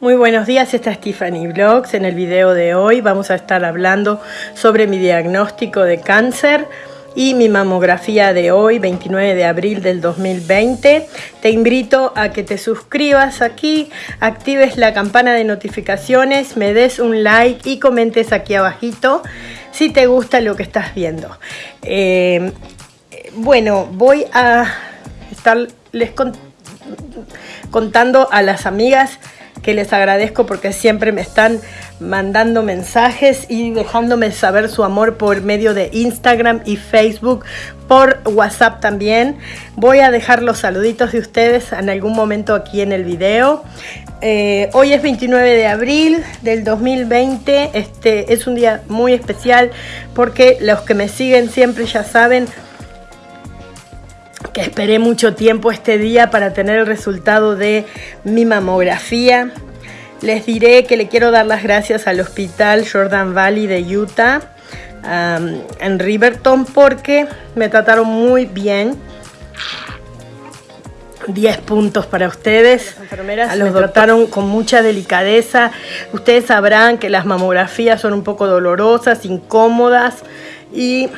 Muy buenos días, esta es Tiffany Vlogs. En el video de hoy vamos a estar hablando sobre mi diagnóstico de cáncer y mi mamografía de hoy, 29 de abril del 2020. Te invito a que te suscribas aquí, actives la campana de notificaciones, me des un like y comentes aquí abajito si te gusta lo que estás viendo. Eh, bueno, voy a estarles contando a las amigas que les agradezco porque siempre me están mandando mensajes y dejándome saber su amor por medio de Instagram y Facebook, por WhatsApp también. Voy a dejar los saluditos de ustedes en algún momento aquí en el video. Eh, hoy es 29 de abril del 2020. Este es un día muy especial porque los que me siguen siempre ya saben que esperé mucho tiempo este día para tener el resultado de mi mamografía. Les diré que le quiero dar las gracias al Hospital Jordan Valley de Utah en Riverton porque me trataron muy bien. 10 puntos para ustedes. Las enfermeras los trataron con mucha delicadeza. Ustedes sabrán que las mamografías son un poco dolorosas, incómodas y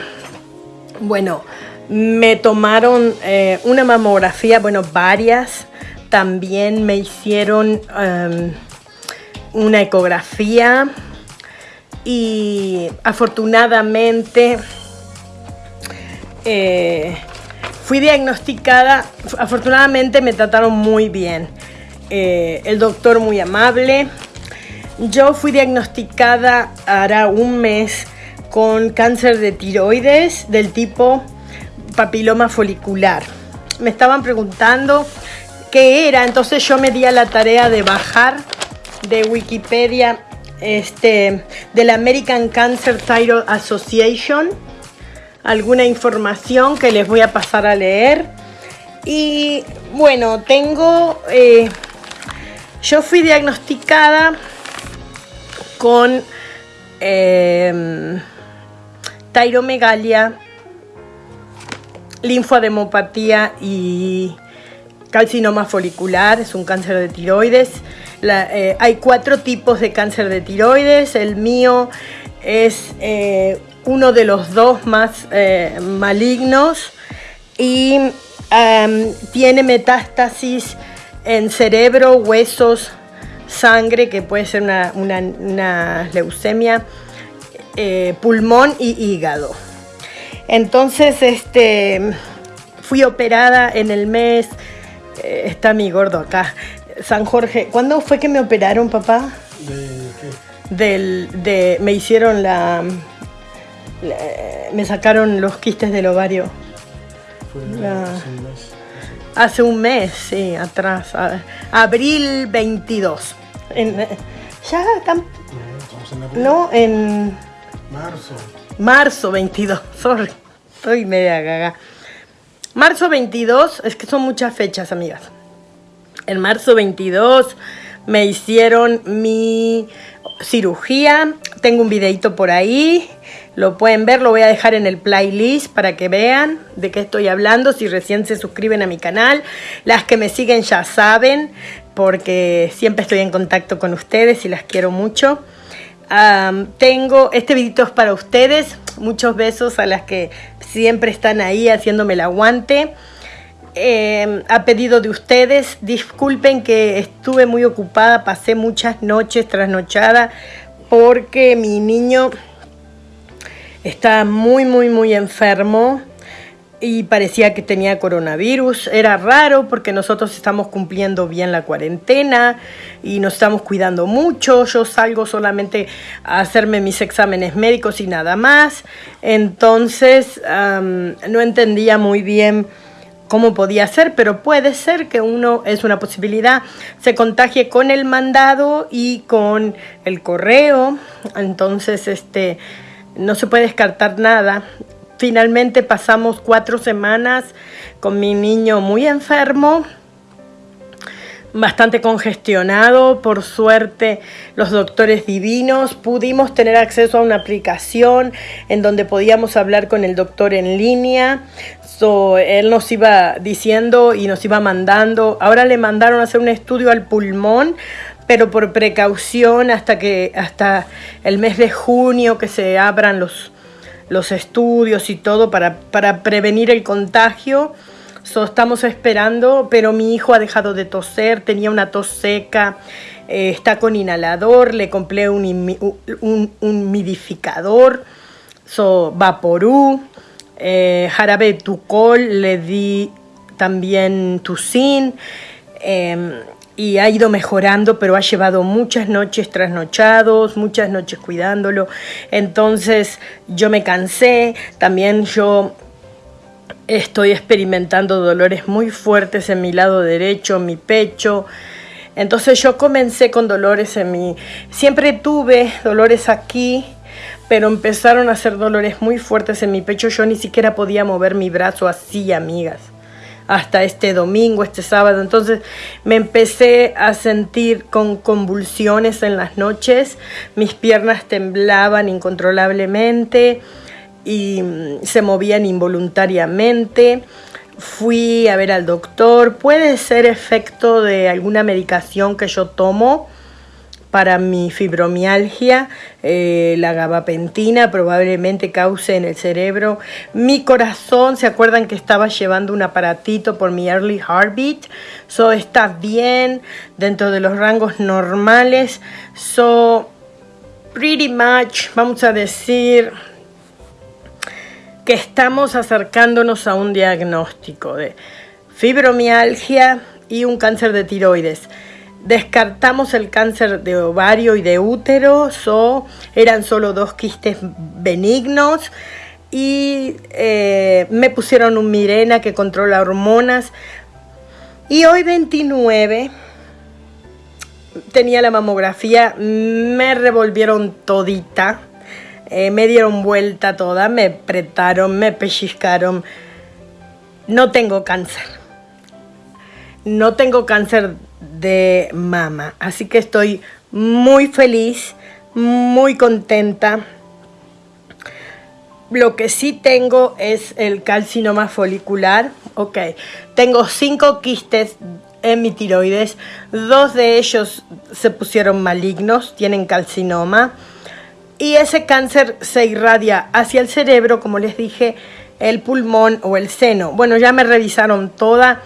bueno, me tomaron eh, una mamografía, bueno, varias. También me hicieron em, una ecografía y afortunadamente eh, fui diagnosticada, afortunadamente me trataron muy bien. Eh, el doctor muy amable. Yo fui diagnosticada hará un mes con cáncer de tiroides del tipo papiloma folicular. Me estaban preguntando qué era, entonces yo me di a la tarea de bajar de Wikipedia este, de la American Cancer Thyroid Association alguna información que les voy a pasar a leer. Y bueno, tengo, eh, yo fui diagnosticada con eh, tairomegalia linfademopatía y calcinoma folicular, es un cáncer de tiroides. Eh, hay cuatro tipos de cáncer de tiroides, el mío es eh, uno de los dos más eh, malignos y tiene metástasis en cerebro, huesos, sangre, que puede ser una leucemia, pulmón y hígado. Entonces, este, fui operada en el mes, eh, está mi gordo acá, San Jorge. ¿Cuándo fue que me operaron, papá? ¿De qué? Del, de, me hicieron la, me sacaron los quistes del ovario. Fue hace un mes. Hace un mes, sí, atrás. abril 22. ya están... No, en... Marzo. Marzo 22, sorry. Estoy media gaga. Marzo 22, es que son muchas fechas, amigas. En marzo 22 me hicieron mi cirugía. Tengo un videito por ahí. Lo pueden ver, lo voy a dejar en el playlist para que vean de qué estoy hablando. Si recién se suscriben a mi canal. Las que me siguen ya saben, porque siempre estoy en contacto con ustedes y las quiero mucho tengo, este videito para ustedes, muchos besos a las que siempre están ahí haciéndome el aguante. Em, a pedido de ustedes, disculpen que estuve muy ocupada, pasé muchas noches trasnochada porque mi niño está muy, muy, muy enfermo y parecía que tenía coronavirus. Era raro porque nosotros estamos cumpliendo bien la cuarentena y nos estamos cuidando mucho. Yo salgo solamente a hacerme mis exámenes médicos y nada más. Entonces no entendía muy bien cómo podía ser, pero puede ser que uno, es una posibilidad, se contagie con el mandado y con el correo. Entonces, este, no se puede descartar nada. Finalmente pasamos cuatro semanas con mi niño muy enfermo, bastante congestionado, por suerte los doctores divinos, pudimos tener acceso a una aplicación en donde podíamos hablar con el doctor en línea, él nos iba diciendo y nos iba mandando, ahora le mandaron a hacer un estudio al pulmón pero por precaución hasta que hasta el mes de junio que se abran los, los estudios y todo para, para prevenir el contagio. So, estamos esperando, pero mi hijo ha dejado de toser, tenía una tos seca, eh, está con inhalador, le compré un, un, humidificador, so, Vaporú, eh, jarabe Tucol, le di también Tucin. Em, y ha ido mejorando, pero ha llevado muchas noches trasnochados, muchas noches cuidándolo. Entonces yo me cansé, también yo estoy experimentando dolores muy fuertes en mi lado derecho, en mi pecho. Entonces yo comencé con dolores en mi... Siempre tuve dolores aquí, pero empezaron a ser dolores muy fuertes en mi pecho. Yo ni siquiera podía mover mi brazo así, amigas hasta este domingo, este sábado. Entonces me empecé a sentir con convulsiones en las noches, mis piernas temblaban incontrolablemente y mm, se movían involuntariamente. Fui a ver al doctor, puede ser efecto de alguna medicación que yo tomo para mi fibromialgia, eh, la gabapentina probablemente cause en el cerebro. Mi corazón, ¿se acuerdan que estaba llevando un aparatito por mi early heartbeat? So está bien, dentro de los rangos normales. So, pretty much, vamos a decir que estamos acercándonos a un diagnóstico de fibromialgia y un cáncer de tiroides descartamos el cáncer de ovario y de útero, so, eran solo dos quistes benignos y eh, me pusieron un Mirena que controla hormonas. Y hoy 29 tenía la mamografía, me revolvieron todita, eh, me dieron vuelta toda, me apretaron, me pellizcaron. No tengo cáncer. No tengo cáncer de mama. Así que estoy muy feliz, muy contenta. Lo que sí tengo es el calcinoma folicular. Ok, tengo cinco quistes en mi tiroides. Dos de ellos se pusieron malignos, tienen calcinoma. Y ese cáncer se irradia hacia el cerebro, como les dije, el pulmón o el seno. Bueno, ya me revisaron toda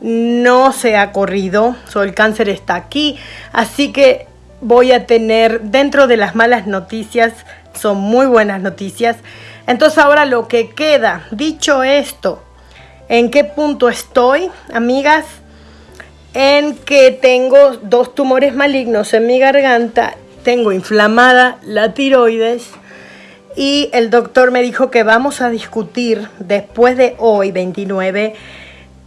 no se ha corrido, el cáncer está aquí, así que voy a tener dentro de las malas noticias, son muy buenas noticias. Entonces ahora lo que queda, dicho esto, ¿en qué punto estoy, amigas? En que tengo dos tumores malignos en mi garganta, tengo inflamada la tiroides y el doctor me dijo que vamos a discutir después de hoy, 29,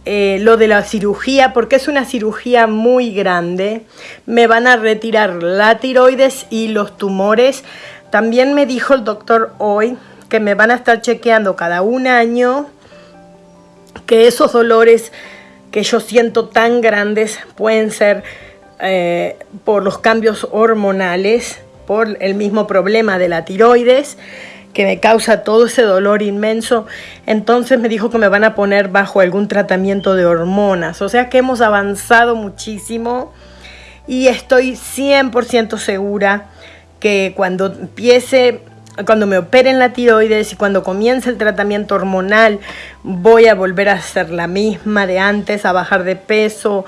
eh, lo de la cirugía, porque es una cirugía muy grande. Me van a retirar la tiroides y los tumores. También me dijo el doctor hoy que me van a estar chequeando cada un año, que esos dolores que yo siento tan grandes pueden ser eh, por los cambios hormonales, por el mismo problema de la tiroides que me causa todo ese dolor inmenso, entonces me dijo que me van a poner bajo algún tratamiento de hormonas. O sea que hemos avanzado muchísimo y estoy 100% segura que cuando empiece, cuando me operen la tiroides y cuando comience el tratamiento hormonal, voy a volver a ser la misma de antes, a bajar de peso,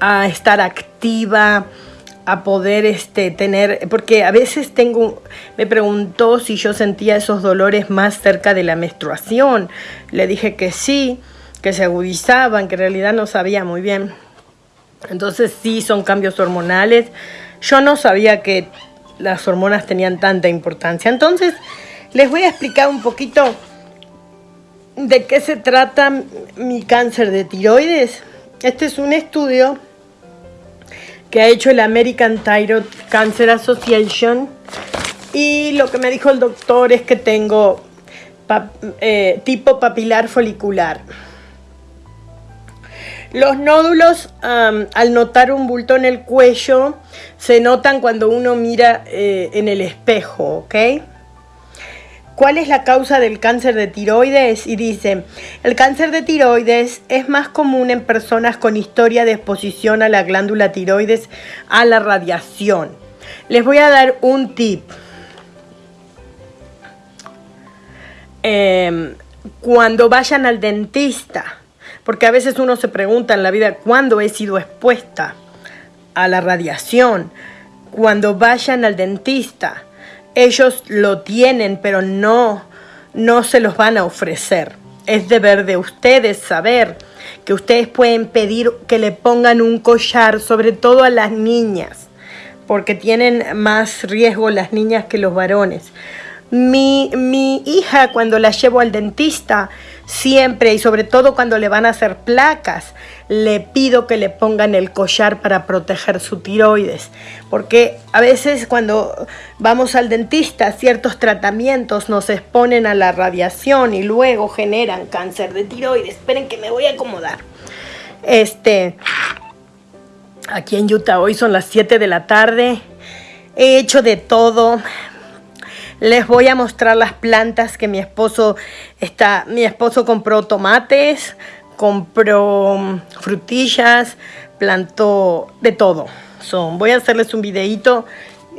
a estar activa a poder este, tener, porque a veces tengo, me preguntó si yo sentía esos dolores más cerca de la menstruación. Le dije que sí, que se agudizaban, que en realidad no sabía muy bien. Entonces sí, son cambios hormonales. Yo no sabía que las hormonas tenían tanta importancia. Entonces les voy a explicar un poquito de qué se trata mi cáncer de tiroides. Este es un estudio que ha hecho el American Thyroid Cancer Association. Y lo que me dijo el doctor es que tengo eh, tipo papilar folicular. Los nódulos, al notar un bulto en el cuello, se notan cuando uno mira eh, en el espejo, ¿ok? ¿Cuál es la causa del cáncer de tiroides? Y dice, el cáncer de tiroides es más común en personas con historia de exposición a la glándula tiroides a la radiación. Les voy a dar un tip. Em, cuando vayan al dentista, porque a veces uno se pregunta en la vida cuándo he sido expuesta a la radiación. Cuando vayan al dentista, ellos lo tienen, pero no, no se los van a ofrecer. Es deber de ustedes saber que ustedes pueden pedir que le pongan un collar, sobre todo a las niñas, porque tienen más riesgo las niñas que los varones. Mi, mi hija cuando la llevo al dentista, siempre y sobre todo cuando le van a hacer placas, le pido que le pongan el collar para proteger su tiroides. Porque a veces cuando vamos al dentista, ciertos tratamientos nos exponen a la radiación y luego generan cáncer de tiroides. Esperen que me voy a acomodar. Este, aquí en Utah hoy son las 7 de la tarde. He hecho de todo. Les voy a mostrar las plantas que mi esposo está. Mi esposo compró tomates, compró mm, frutillas, plantó de todo. Voy a hacerles un videito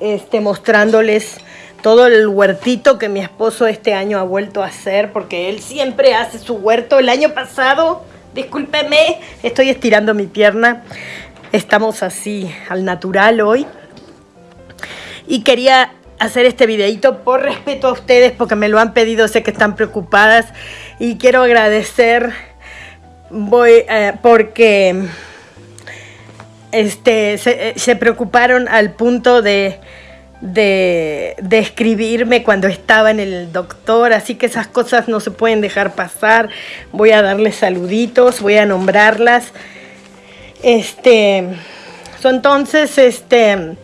este, mostrándoles todo el huertito que mi esposo este año ha vuelto a hacer, porque él siempre hace su huerto. El año pasado, discúlpeme, estoy estirando mi pierna. Estamos así al natural hoy. Y quería hacer este videito por respeto a ustedes porque me lo han pedido, sé que están preocupadas y quiero agradecer voy eh, porque este se, se, preocuparon al punto de, de, de escribirme cuando estaba en el doctor, así que esas cosas no se pueden dejar pasar. Voy a darles saluditos, voy a nombrarlas. Este, entonces, este,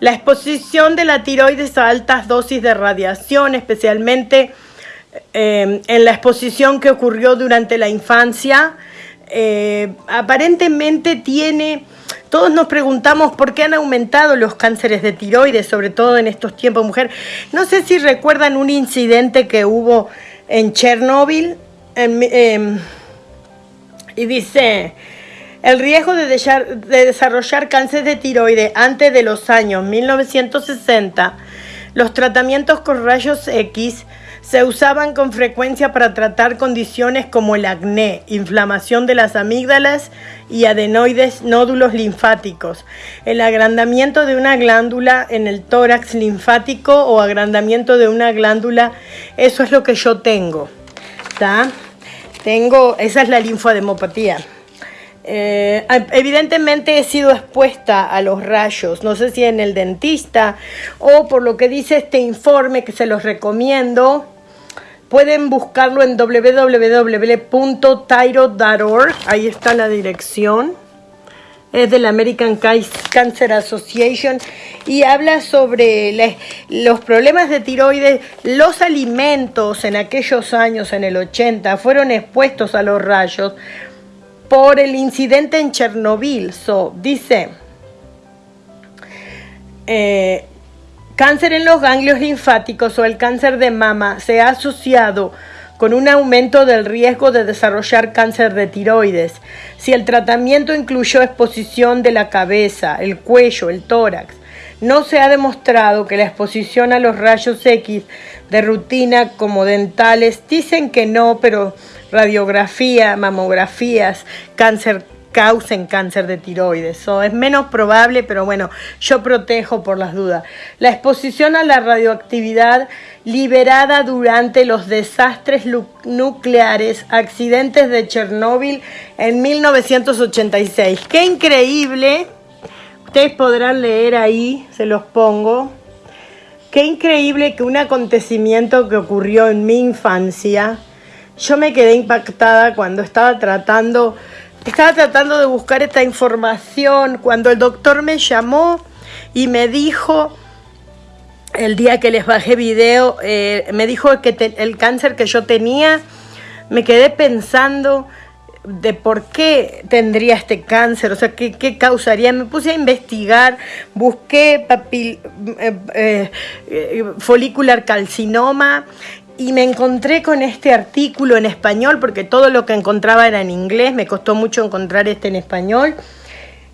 la exposición de la tiroides a altas dosis de radiación, especialmente eh, en la exposición que ocurrió durante la infancia, eh, aparentemente tiene... Todos nos preguntamos por qué han aumentado los cánceres de tiroides, sobre todo en estos tiempos, mujer. No sé si recuerdan un incidente que hubo en Chernóbil. Em, y dice, el riesgo de desarrollar cáncer de tiroides antes de los años 1960, los tratamientos con rayos X se usaban con frecuencia para tratar condiciones como el acné, inflamación de las amígdalas y adenoides nódulos linfáticos, el agrandamiento de una glándula en el tórax linfático o agrandamiento de una glándula, eso es lo que yo tengo. Tengo, esa es la linfademopatía. Eh, evidentemente he sido expuesta a los rayos, no sé si en el dentista o por lo que dice este informe que se los recomiendo. Pueden buscarlo en www.tyro.org, ahí está la dirección. Es de la American Cancer Association y habla sobre los problemas de tiroides. Los alimentos en aquellos años, en el 80, fueron expuestos a los rayos por el incidente en Chernobyl. So, dice, eh, cáncer en los ganglios linfáticos o el cáncer de mama se ha asociado con un aumento del riesgo de desarrollar cáncer de tiroides. Si el tratamiento incluyó exposición de la cabeza, el cuello, el tórax, no se ha demostrado que la exposición a los rayos X de rutina como dentales, dicen que no, pero radiografía, mamografías, cáncer causen cáncer de tiroides. o es menos probable, pero bueno, yo protejo por las dudas. La exposición a la radioactividad liberada durante los desastres nucleares, accidentes de Chernóbil en 1986. ¡Qué increíble! Ustedes podrán leer ahí, se los pongo. Qué increíble que un acontecimiento que ocurrió en mi infancia, yo me quedé impactada cuando estaba tratando, estaba tratando de buscar esta información, cuando el doctor me llamó y me dijo, el día que les bajé video, eh, me dijo que el cáncer que yo tenía, me quedé pensando de por qué tendría este cáncer, o sea, qué, qué causaría. Me puse a investigar, busqué papil, eh, eh, folicular calcinoma y me encontré con este artículo en español, porque todo lo que encontraba era en inglés, me costó mucho encontrar este en español.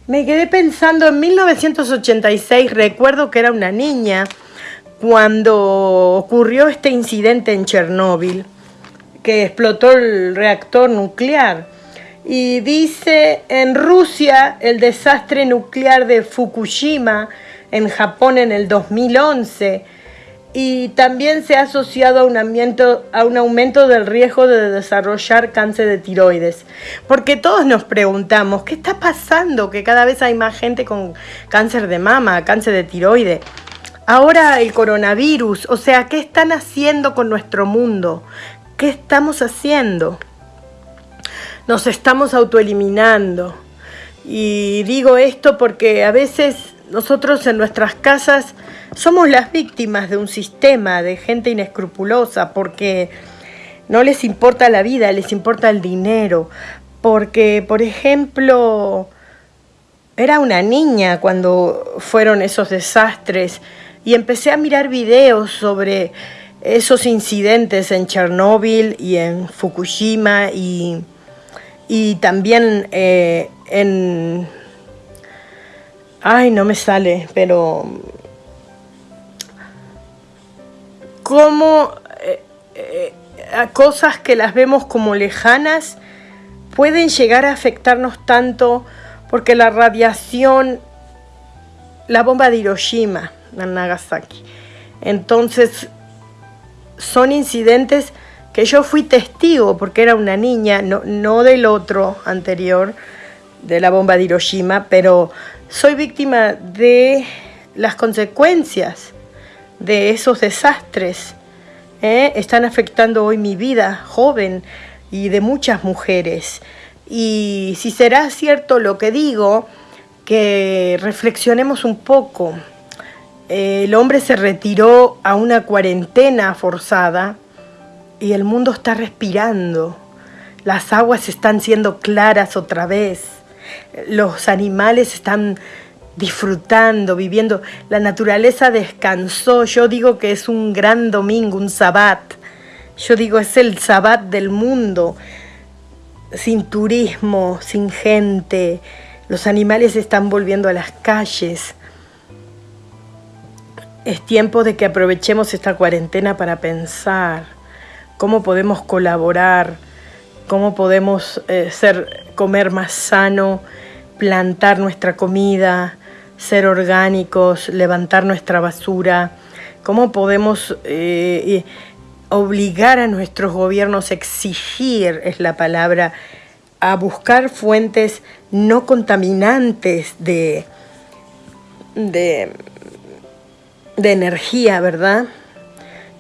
Me quedé pensando en 1986, recuerdo que era una niña, cuando ocurrió este incidente en Chernóbil, que explotó el reactor nuclear. Y dice, en Rusia, el desastre nuclear de Fukushima, en Japón en el 2011, y también se ha asociado a un, aumento, a un aumento del riesgo de desarrollar cáncer de tiroides. Porque todos nos preguntamos, ¿qué está pasando? Que cada vez hay más gente con cáncer de mama, cáncer de tiroides. Ahora el coronavirus, o sea, ¿qué están haciendo con nuestro mundo? ¿Qué estamos haciendo? Nos estamos autoeliminando. Y digo esto porque a veces nosotros en nuestras casas somos las víctimas de un sistema de gente inescrupulosa porque no les importa la vida, les importa el dinero. Porque, por ejemplo, era una niña cuando fueron esos desastres y empecé a mirar videos sobre esos incidentes en Chernóbil y en Fukushima y, también eh, en... Ay, no me sale, pero cómo eh, eh, cosas que las vemos como lejanas pueden llegar a afectarnos tanto porque la radiación, la bomba de Hiroshima, en Nagasaki. Entonces, son incidentes que yo fui testigo porque era una niña, no, no del otro anterior, de la bomba de Hiroshima, pero soy víctima de las consecuencias de esos desastres ¿eh? están afectando hoy mi vida joven y de muchas mujeres. Y si será cierto lo que digo, que reflexionemos un poco. El hombre se retiró a una cuarentena forzada y el mundo está respirando. Las aguas están siendo claras otra vez. Los animales están disfrutando, viviendo. La naturaleza descansó. Yo digo que es un gran domingo, un sabbat. Yo digo, es el sabbat del mundo. Sin turismo, sin gente. Los animales están volviendo a las calles. Es tiempo de que aprovechemos esta cuarentena para pensar cómo podemos colaborar, cómo podemos eh, ser, comer más sano, plantar nuestra comida, ser orgánicos, levantar nuestra basura, cómo podemos eh, obligar a nuestros gobiernos, exigir, es la palabra, a buscar fuentes no contaminantes de, de, energía, ¿verdad?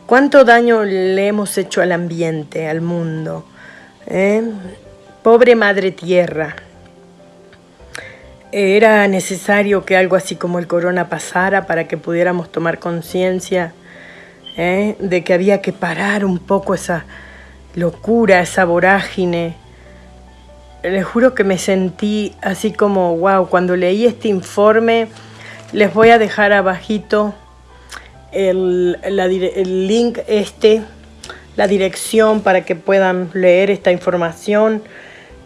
¿Cuánto daño le hemos hecho al ambiente, al mundo? ¿Eh? Pobre Madre Tierra era necesario que algo así como el corona pasara para que pudiéramos tomar conciencia ¿eh? de que había que parar un poco esa locura, esa vorágine. Les juro que me sentí así como, wow, cuando leí este informe, les voy a dejar abajito el, el link este, la dirección para que puedan leer esta información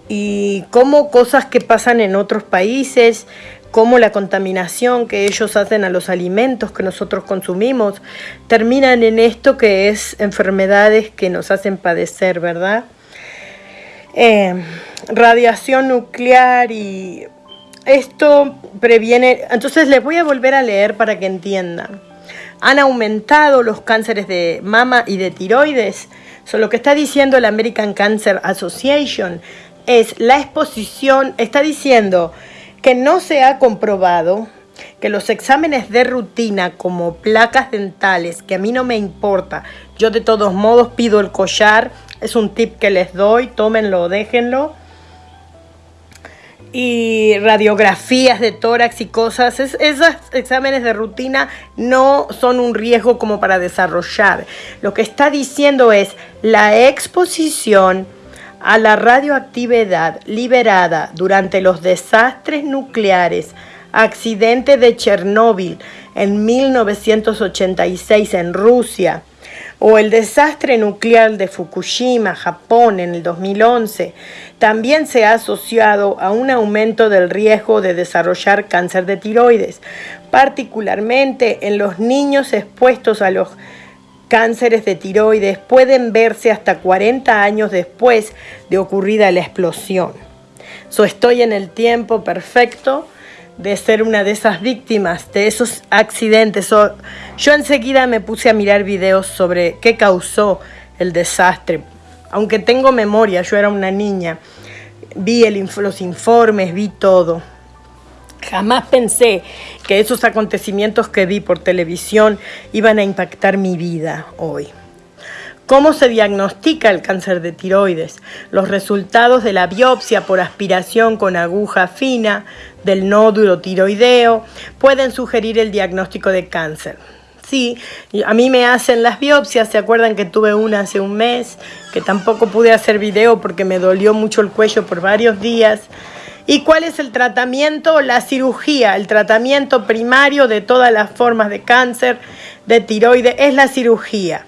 y cómo cosas que pasan en otros países, como la contaminación que ellos hacen a los alimentos que nosotros consumimos, terminan en esto que es enfermedades que nos hacen padecer, ¿verdad? Eh, radiación nuclear y esto previene, entonces les voy a volver a leer para que entiendan. Han aumentado los cánceres de mama y de tiroides. Eso lo que está diciendo la American Cancer Association es la exposición, está diciendo que no se ha comprobado que los exámenes de rutina como placas dentales, que a mí no me importa, yo de todos modos pido el collar, es un tip que les doy, tómenlo, déjenlo. Y radiografías de tórax y cosas, esos exámenes de rutina no son un riesgo como para desarrollar. Lo que está diciendo es la exposición a la radioactividad liberada durante los desastres nucleares, accidente de Chernóbil en 1986 en Rusia, o el desastre nuclear de Fukushima, Japón, en el 2011, también se ha asociado a un aumento del riesgo de desarrollar cáncer de tiroides, particularmente en los niños expuestos a los cánceres de tiroides pueden verse hasta 40 años después de ocurrida la explosión. So, estoy en el tiempo perfecto de ser una de esas víctimas de esos accidentes. yo enseguida me puse a mirar videos sobre qué causó el desastre. Aunque tengo memoria, yo era una niña, vi los informes, vi todo. Jamás pensé que esos acontecimientos que vi por televisión iban a impactar mi vida hoy. ¿Cómo se diagnostica el cáncer de tiroides? Los resultados de la biopsia por aspiración con aguja fina del nódulo tiroideo pueden sugerir el diagnóstico de cáncer. Sí, a mí me hacen las biopsias, ¿se acuerdan que tuve una hace un mes? Que tampoco pude hacer video porque me dolió mucho el cuello por varios días. ¿Y cuál es el tratamiento? La cirugía, el tratamiento primario de todas las formas de cáncer de tiroides es la cirugía.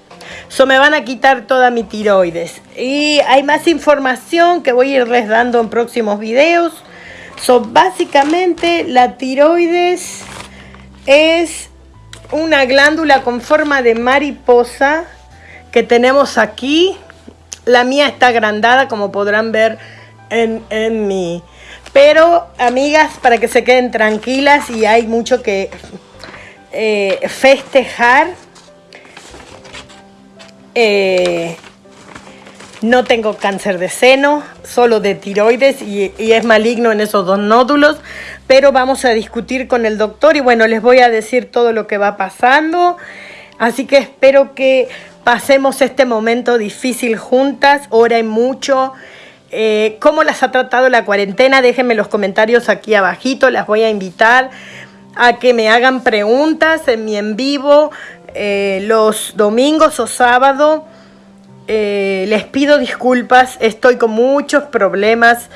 So me van a quitar toda mi tiroides. Y hay más información que voy a irles dando en próximos videos. So básicamente la tiroides es una glándula con forma de mariposa que tenemos aquí. La mía está agrandada como podrán ver en, en mi pero, amigas, para que se queden tranquilas y hay mucho que eh, festejar. Eh, no tengo cáncer de seno, solo de tiroides y, es maligno en esos dos nódulos, pero vamos a discutir con el doctor y bueno, les voy a decir todo lo que va pasando. Así que espero que pasemos este momento difícil juntas, oren mucho. Eh, ¿Cómo las ha tratado la cuarentena? Déjenme los comentarios aquí abajito. Las voy a invitar a que me hagan preguntas en mi en vivo eh, los domingos o sábado. Eh, les pido disculpas, estoy con muchos problemas.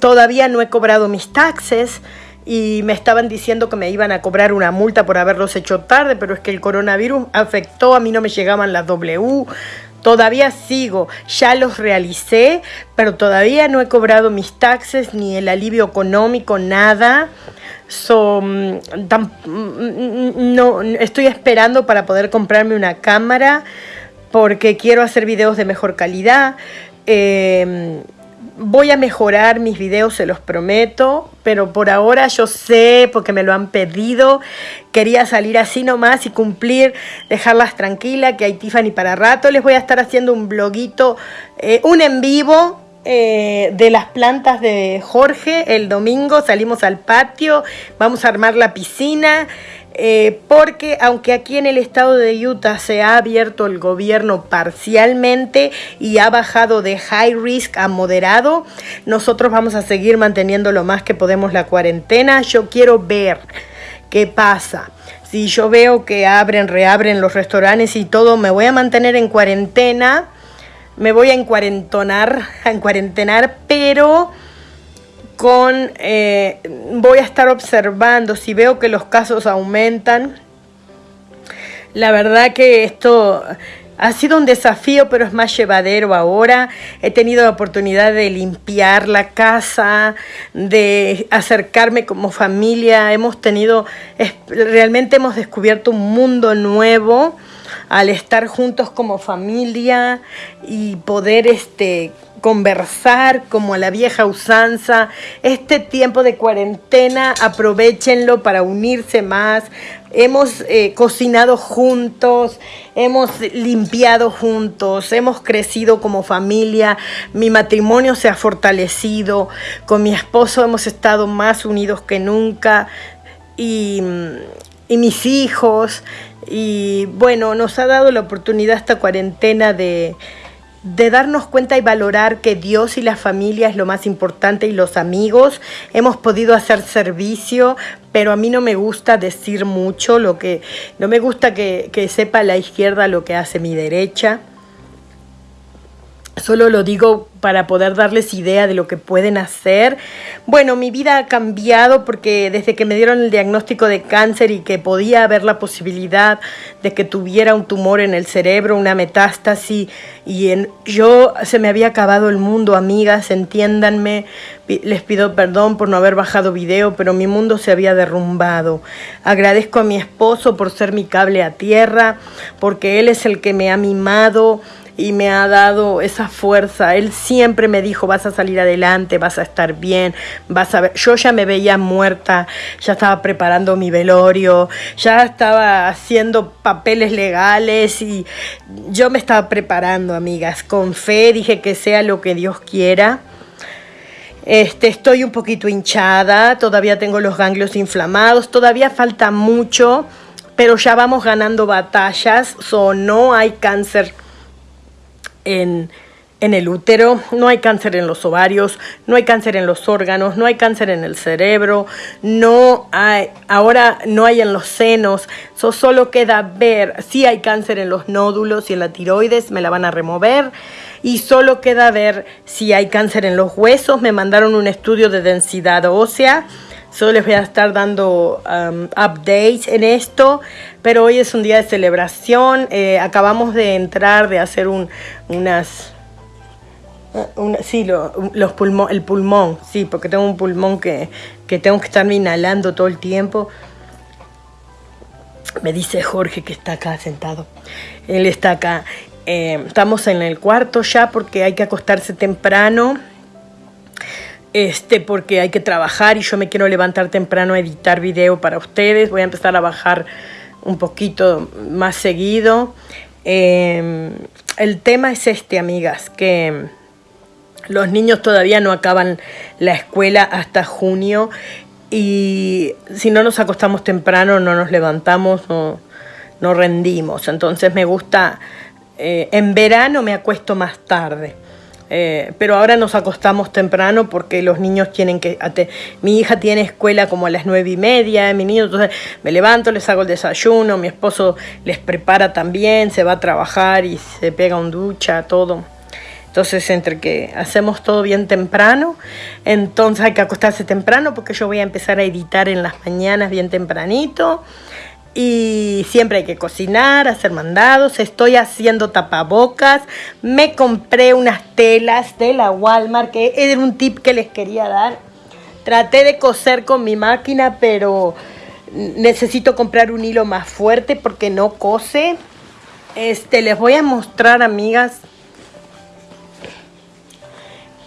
todavía no he cobrado mis taxes y me estaban diciendo que me iban a cobrar una multa por haberlos hecho tarde, pero es que el coronavirus afectó, a mí no me llegaban las W, Todavía sigo, ya los realicé, pero todavía no he cobrado mis taxes ni el alivio económico, nada. Mm, mm, no, estoy esperando para poder comprarme una cámara porque quiero hacer videos de mejor calidad. Eh, Voy a mejorar mis videos, se los prometo, pero por ahora yo sé, porque me lo han pedido, quería salir así nomás y cumplir, dejarlas tranquilas, que hay Tiffany para rato. Les voy a estar haciendo un bloguito, eh, un en vivo eh, de las plantas de Jorge el domingo. Salimos al patio, vamos a armar la piscina. Eh, porque aunque aquí en el estado de Utah se ha abierto el gobierno parcialmente y ha bajado de high risk a moderado, nosotros vamos a seguir manteniendo lo más que podemos la cuarentena. Yo quiero ver qué pasa. Si yo veo que abren, reabren los restaurantes y todo, me voy a mantener en cuarentena, me voy a encuarentonar, a encuarentenar, pero con, eh, voy a estar observando si veo que los casos aumentan. La verdad que esto ha sido un desafío, pero es más llevadero ahora. He tenido la oportunidad de limpiar la casa, de acercarme como familia. Hemos tenido, realmente hemos descubierto un mundo nuevo al estar juntos como familia y poder este conversar como a la vieja usanza. Este tiempo de cuarentena, aprovechenlo para unirse más. Hemos eh, cocinado juntos, hemos limpiado juntos, hemos crecido como familia, mi matrimonio se ha fortalecido, con mi esposo hemos estado más unidos que nunca y, y mis hijos. Y bueno, nos ha dado la oportunidad esta cuarentena de, de darnos cuenta y valorar que Dios y la familia es lo más importante y los amigos. Hemos podido hacer servicio, pero a mí no me gusta decir mucho, lo que no me gusta que, que sepa la izquierda lo que hace mi derecha. Solo lo digo para poder darles idea de lo que pueden hacer. Bueno, mi vida ha cambiado porque desde que me dieron el diagnóstico de cáncer y que podía haber la posibilidad de que tuviera un tumor en el cerebro, una metástasis, y en, yo se me había acabado el mundo, amigas, entiéndanme, les pido perdón por no haber bajado video, pero mi mundo se había derrumbado. Agradezco a mi esposo por ser mi cable a tierra, porque él es el que me ha mimado y me ha dado esa fuerza. Él siempre me dijo, vas a salir adelante, vas a estar bien, vas a ver. Yo ya me veía muerta, ya estaba preparando mi velorio, ya estaba haciendo papeles legales y yo me estaba preparando, amigas, con fe, dije que sea lo que Dios quiera. Este, estoy un poquito hinchada, todavía tengo los ganglios inflamados, todavía falta mucho, pero ya vamos ganando batallas, so no hay cáncer en, el útero, no hay cáncer en los ovarios, no hay cáncer en los órganos, no hay cáncer en el cerebro, no hay, ahora no hay en los senos, solo queda ver si hay cáncer en los nódulos y en la tiroides, me la van a remover. Y solo queda ver si hay cáncer en los huesos. Me mandaron un estudio de densidad ósea. Solo les voy a estar dando um, updates en esto, pero hoy es un día de celebración. Eh, acabamos de entrar, de hacer un, unas... sí, los el pulmón, sí, porque tengo un pulmón que, que tengo que estarme inhalando todo el tiempo. Me dice Jorge que está acá sentado. Él está acá. Eh, estamos en el cuarto ya porque hay que acostarse temprano este, porque hay que trabajar y yo me quiero levantar temprano a editar video para ustedes. Voy a empezar a bajar un poquito más seguido. Em, el tema es este, amigas, que los niños todavía no acaban la escuela hasta junio y si no nos acostamos temprano, no nos levantamos, no, no rendimos. Entonces me gusta, eh, en verano me acuesto más tarde eh, pero ahora nos acostamos temprano porque los niños tienen que... Mi hija tiene escuela como a las nueve y media, mi niño, entonces me levanto, les hago el desayuno, mi esposo les prepara también, se va a trabajar y se pega un ducha, todo. Entonces, entre que hacemos todo bien temprano, entonces hay que acostarse temprano porque yo voy a empezar a editar en las mañanas bien tempranito y siempre hay que cocinar, hacer mandados. Estoy haciendo tapabocas. Me compré unas telas de la Walmart, que era un tip que les quería dar. Traté de coser con mi máquina, pero necesito comprar un hilo más fuerte porque no cose. Este, les voy a mostrar, amigas,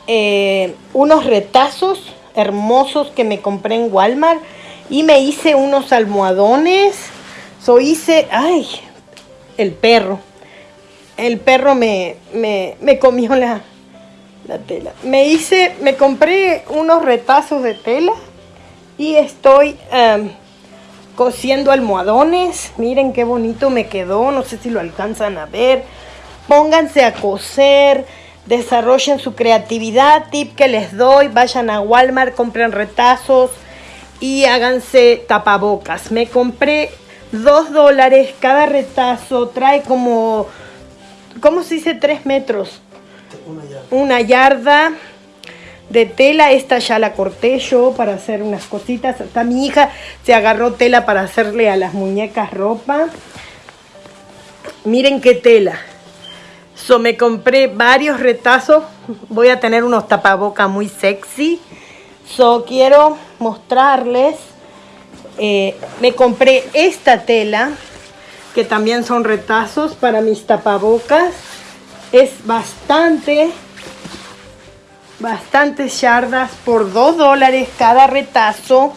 eh, unos retazos hermosos que me compré en Walmart y me hice unos almohadones So hice, ay, el perro. El perro me, me, comió la, la tela. Me hice, me compré unos retazos de tela y estoy em, cosiendo almohadones. Miren qué bonito me quedó. No sé si lo alcanzan a ver. Pónganse a coser. Desarrollen su creatividad. Tip que les doy. Vayan a Walmart, compren retazos y háganse tapabocas. Me compré 2 dólares cada retazo, trae como, ¿cómo se dice? 3 metros. Una yarda. de tela, esta ya la corté yo para hacer unas cositas. Hasta mi hija se agarró tela para hacerle a las muñecas ropa. Miren qué tela. So, me compré varios retazos. Voy a tener unos tapabocas muy sexy. So, quiero mostrarles eh, me compré esta tela, que también son retazos para mis tapabocas. Es bastante, bastantes yardas por 2 dólares cada retazo.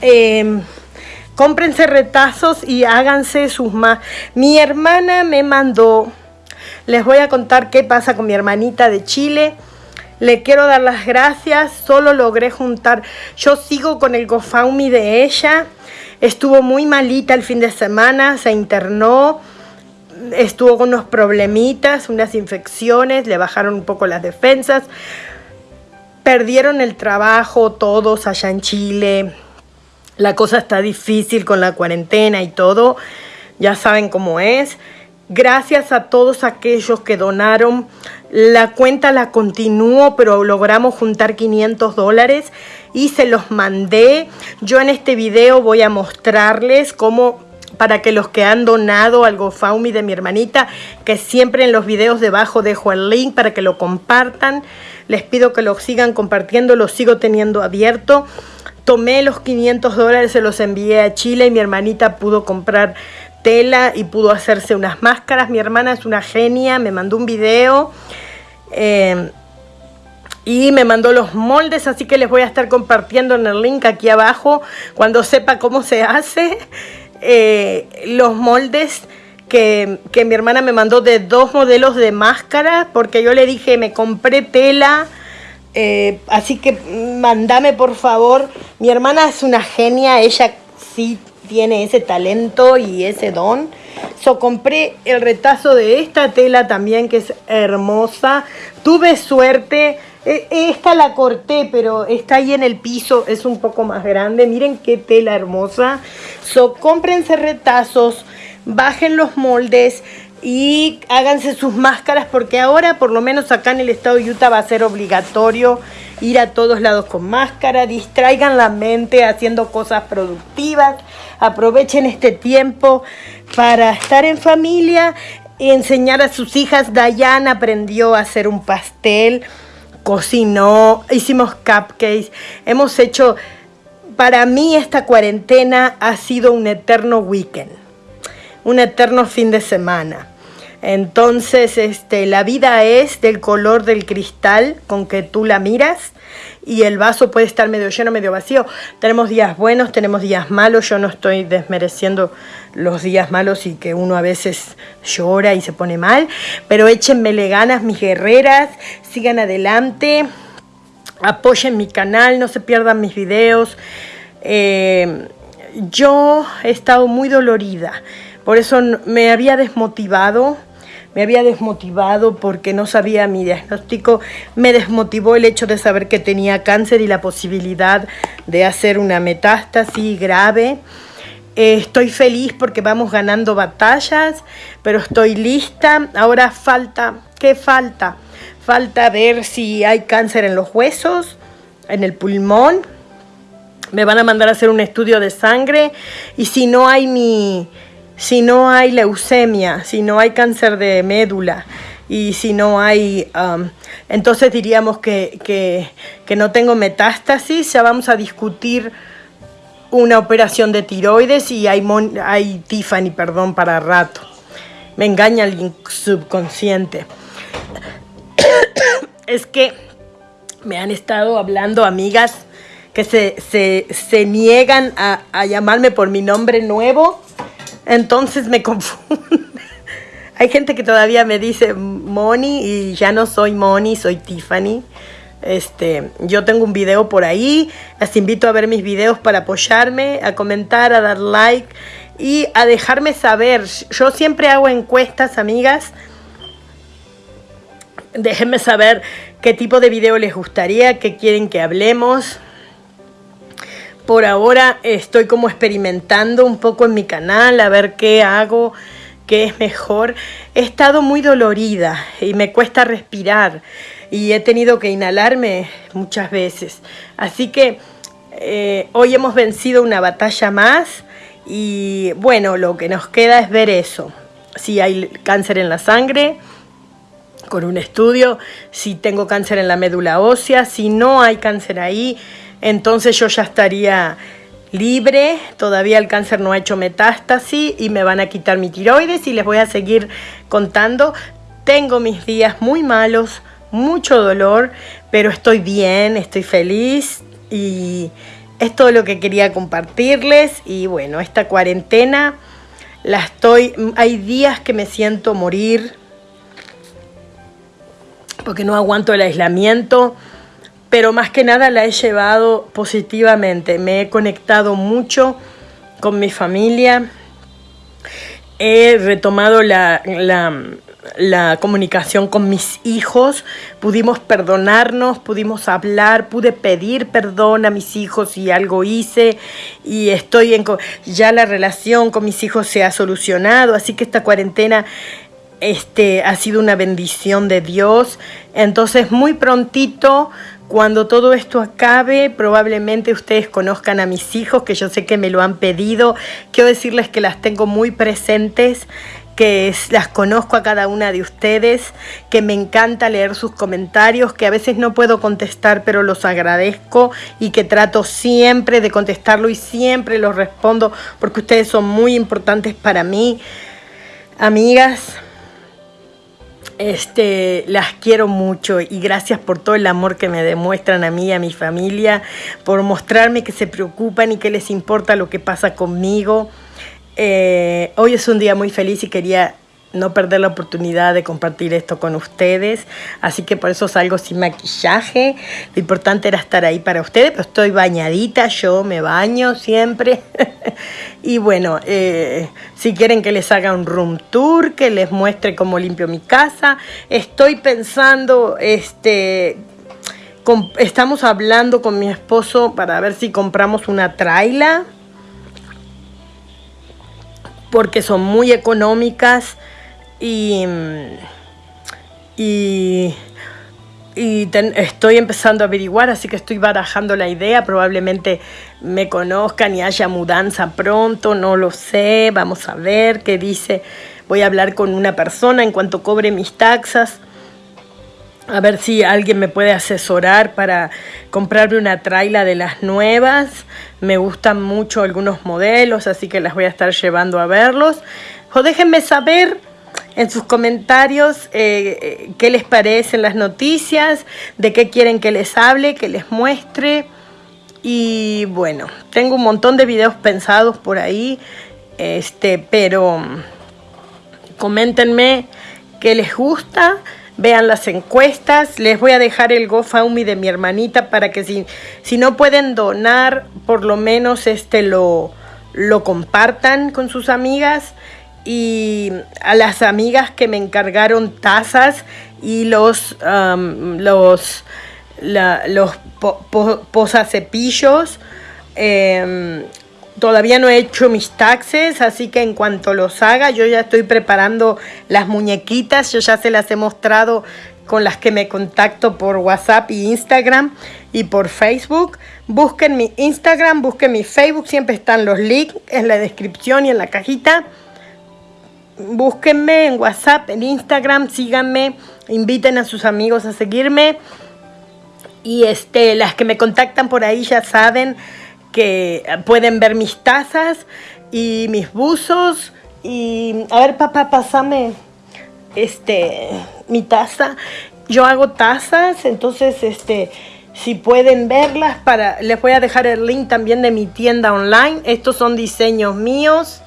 Eh, cómprense retazos y háganse sus más. Mi hermana me mandó, les voy a contar qué pasa con mi hermanita de Chile. Le quiero dar las gracias, solo logré juntar, yo sigo con el GoFundMe de ella, estuvo muy malita el fin de semana, se internó, estuvo con unos problemitas, unas infecciones, le bajaron un poco las defensas, perdieron el trabajo todos allá en Chile, la cosa está difícil con la cuarentena y todo, ya saben cómo es. Gracias a todos aquellos que donaron. La cuenta la continúo, pero logramos juntar 500 dólares y se los mandé. Yo en este video voy a mostrarles cómo para que los que han donado al GoFundMe de mi hermanita, que siempre en los videos debajo dejo el link para que lo compartan. Les pido que lo sigan compartiendo, lo sigo teniendo abierto. Tomé los 500 dólares, se los envié a Chile y mi hermanita pudo comprar tela y pudo hacerse unas máscaras. Mi hermana es una genia, me mandó un video. Eh, y me mandó los moldes, así que les voy a estar compartiendo en el link aquí abajo cuando sepa cómo se hace. Eh, los moldes que, mi hermana me mandó de dos modelos de máscara, porque yo le dije, me compré tela, eh, así que mandame por favor. Mi hermana es una genia, ella sí tiene ese talento y ese don. So compré el retazo de esta tela también que es hermosa. Tuve suerte e, esta la corté, pero está ahí en el piso, es un poco más grande. Miren qué tela hermosa. So, cómprense retazos, bajen los moldes y háganse sus máscaras porque ahora, por lo menos acá en el estado de Utah, va a ser obligatorio ir a todos lados con máscara. Distraigan la mente haciendo cosas productivas. Aprovechen este tiempo para estar en familia y enseñar a sus hijas. Diana aprendió a hacer un pastel cocinó, hicimos cupcakes, hemos hecho, para mí esta cuarentena ha sido un eterno weekend, un eterno fin de semana. Entonces, este, la vida es del color del cristal con que tú la miras y el vaso puede estar medio lleno, medio vacío. Tenemos días buenos, tenemos días malos. Yo no estoy desmereciendo los días malos y que uno a veces llora y se pone mal, pero échenmele ganas, mis guerreras, sigan adelante, apoyen mi canal, no se pierdan mis videos. Eh, yo he estado muy dolorida, por eso me había desmotivado me había desmotivado porque no sabía mi diagnóstico, me desmotivó el hecho de saber que tenía cáncer y la posibilidad de hacer una metástasis grave. Eh, estoy feliz porque vamos ganando batallas, pero estoy lista. Ahora falta, ¿qué falta? Falta ver si hay cáncer en los huesos, en el pulmón. Me van a mandar a hacer un estudio de sangre y si no hay mi si no hay leucemia, si no hay cáncer de médula y si no hay, um, entonces diríamos que, no tengo metástasis, ya vamos a discutir una operación de tiroides y hay, hay Tiffany, perdón, para rato. Me engaña el subconsciente. es que me han estado hablando amigas que se, niegan a, a llamarme por mi nombre nuevo entonces me confunde. Hay gente que todavía me dice Moni y ya no soy Moni, soy Tiffany. Este, yo tengo un video por ahí, las invito a ver mis videos para apoyarme, a comentar, a dar like y a dejarme saber. Yo siempre hago encuestas, amigas. Déjenme saber qué tipo de video les gustaría, qué quieren que hablemos. Por ahora estoy como experimentando un poco en mi canal, a ver qué hago, qué es mejor. He estado muy dolorida y me cuesta respirar y he tenido que inhalarme muchas veces. Así que eh, hoy hemos vencido una batalla más y bueno, lo que nos queda es ver eso. Si hay cáncer en la sangre, con un estudio, si tengo cáncer en la médula ósea, si no hay cáncer ahí, entonces yo ya estaría libre, todavía el cáncer no ha hecho metástasis y me van a quitar mi tiroides y les voy a seguir contando. Tengo mis días muy malos, mucho dolor, pero estoy bien, estoy feliz y es todo lo que quería compartirles y bueno, esta cuarentena la estoy, hay días que me siento morir porque no aguanto el aislamiento pero más que nada la he llevado positivamente. Me he conectado mucho con mi familia, he retomado la, la comunicación con mis hijos, pudimos perdonarnos, pudimos hablar, pude pedir perdón a mis hijos si algo hice y estoy en ya la relación con mis hijos se ha solucionado, así que esta cuarentena este ha sido una bendición de Dios. Entonces, muy prontito cuando todo esto acabe, probablemente ustedes conozcan a mis hijos, que yo sé que me lo han pedido. Quiero decirles que las tengo muy presentes que las conozco a cada una de ustedes, que me encanta leer sus comentarios, que a veces no puedo contestar, pero los agradezco y que trato siempre de contestarlo y siempre los respondo porque ustedes son muy importantes para mí. Amigas, este, las quiero mucho y gracias por todo el amor que me demuestran a mí y a mi familia, por mostrarme que se preocupan y que les importa lo que pasa conmigo. Eh, hoy es un día muy feliz y quería no perder la oportunidad de compartir esto con ustedes, así que por eso salgo sin maquillaje. Lo importante era estar ahí para ustedes, pero estoy bañadita, yo me baño siempre. y bueno, eh, si quieren que les haga un room tour, que les muestre cómo limpio mi casa, estoy pensando, este, estamos hablando con mi esposo para ver si compramos una traila porque son muy económicas y, y, estoy empezando a averiguar, así que estoy barajando la idea, probablemente me conozcan y haya mudanza pronto, no lo sé, vamos a ver qué dice, voy a hablar con una persona en cuanto cobre mis taxas a ver si alguien me puede asesorar para comprarme una traila de las nuevas. Me gustan mucho algunos modelos, así que las voy a estar llevando a verlos. O déjenme saber en sus comentarios eh, eh, qué les parecen las noticias, de qué quieren que les hable, que les muestre. Y bueno, tengo un montón de videos pensados por ahí, este, pero mm, coméntenme qué les gusta vean las encuestas. Les voy a dejar el GoFundMe de mi hermanita para que si, si no pueden donar, por lo menos este lo, lo compartan con sus amigas. Y a las amigas que me encargaron tazas y los, los, los posacepillos. Em, Todavía no he hecho mis taxes, así que en cuanto los haga, yo ya estoy preparando las muñequitas. Yo ya se las he mostrado con las que me contacto por WhatsApp y Instagram y por Facebook. Busquen mi Instagram, busquen mi Facebook, siempre están los links en la descripción y en la cajita. Búsquenme en WhatsApp, en Instagram, síganme, inviten a sus amigos a seguirme. Y este, las que me contactan por ahí ya saben que pueden ver mis tazas y mis buzos. Y a ver, papá, pásame este mi taza. Yo hago tazas, entonces este si pueden verlas para les voy a dejar el link también de mi tienda online. Estos son diseños míos.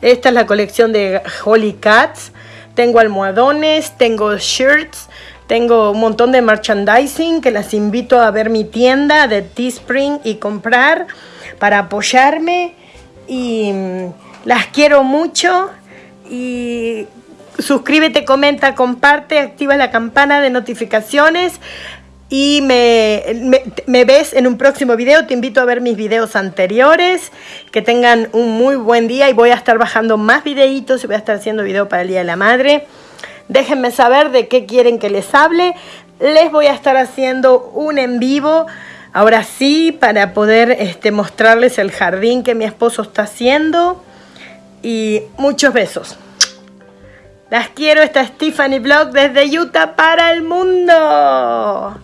Esta es la colección de Holy Cats. Tengo almohadones, tengo shirts, tengo un montón de merchandising que las invito a ver mi tienda de Teespring y comprar para apoyarme. Y mm, las quiero mucho. Y suscríbete, comenta, comparte, activa la campana de notificaciones. Y me, ves en un próximo video. Te invito a ver mis videos anteriores. Que tengan un muy buen día. Y voy a estar bajando más videitos. Y voy a estar haciendo video para el Día de la Madre. Déjenme saber de qué quieren que les hable. Les voy a estar haciendo un en vivo. Ahora sí, para poder este, mostrarles el jardín que mi esposo está haciendo. Y muchos besos. Las quiero, esta es Stephanie Blog desde Utah para el mundo.